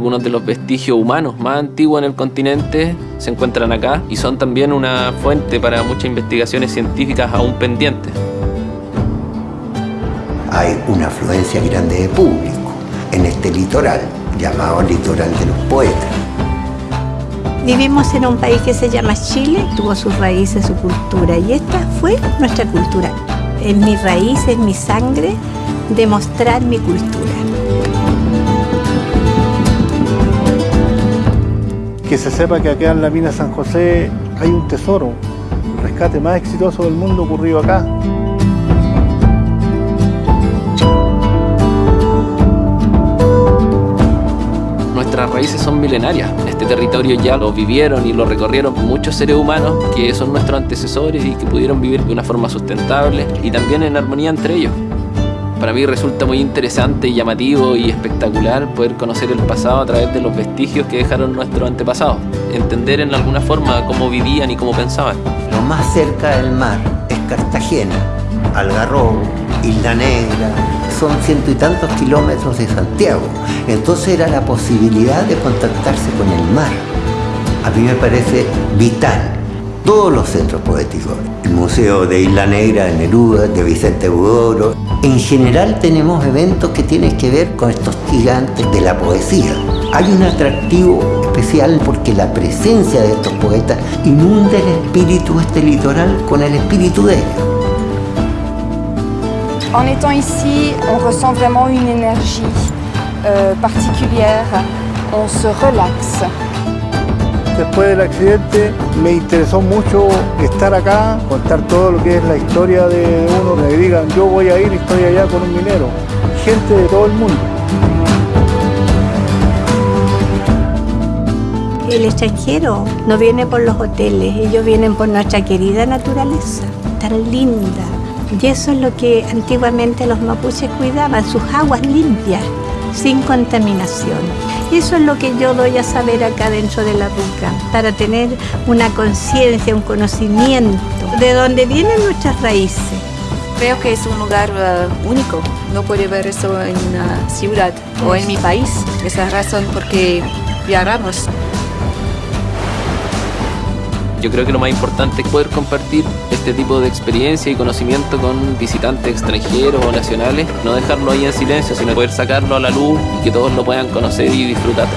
Algunos de los vestigios humanos más antiguos en el continente se encuentran acá y son también una fuente para muchas investigaciones científicas aún pendientes. Hay una afluencia grande de público en este litoral, llamado litoral de los poetas. Vivimos en un país que se llama Chile, tuvo sus raíces, su cultura, y esta fue nuestra cultura. Es mi raíz, es mi sangre, demostrar mi cultura. Que se sepa que acá en la mina San José hay un tesoro, el rescate más exitoso del mundo ocurrido acá. Nuestras raíces son milenarias. Este territorio ya lo vivieron y lo recorrieron muchos seres humanos que son nuestros antecesores y que pudieron vivir de una forma sustentable y también en armonía entre ellos. Para mí resulta muy interesante, llamativo y espectacular poder conocer el pasado a través de los vestigios que dejaron nuestros antepasados. Entender en alguna forma cómo vivían y cómo pensaban. Lo más cerca del mar es Cartagena, Algarrobo, Isla Negra, son ciento y tantos kilómetros de Santiago. Entonces era la posibilidad de contactarse con el mar. A mí me parece vital todos los centros poéticos. El Museo de Isla Negra de Neruda, de Vicente Budoro. En general tenemos eventos que tienen que ver con estos gigantes de la poesía. Hay un atractivo especial porque la presencia de estos poetas inunda el espíritu este litoral con el espíritu de ellos. En étant ici, on ressent vraiment une énergie euh, particulière, se relaxe. Después del accidente me interesó mucho estar acá, contar todo lo que es la historia de uno, que digan yo voy a ir y estoy allá con un minero. Gente de todo el mundo. El extranjero no viene por los hoteles, ellos vienen por nuestra querida naturaleza, tan linda. Y eso es lo que antiguamente los mapuches cuidaban, sus aguas limpias, sin contaminación. Eso es lo que yo doy a saber acá dentro de la ruca, para tener una conciencia, un conocimiento de dónde vienen nuestras raíces. Creo que es un lugar uh, único, no puede ver eso en una ciudad o en mi país. Esa es la razón por qué viajamos. Yo creo que lo más importante es poder compartir este tipo de experiencia y conocimiento con visitantes extranjeros o nacionales, no dejarlo ahí en silencio, sino poder sacarlo a la luz y que todos lo puedan conocer y disfrutar.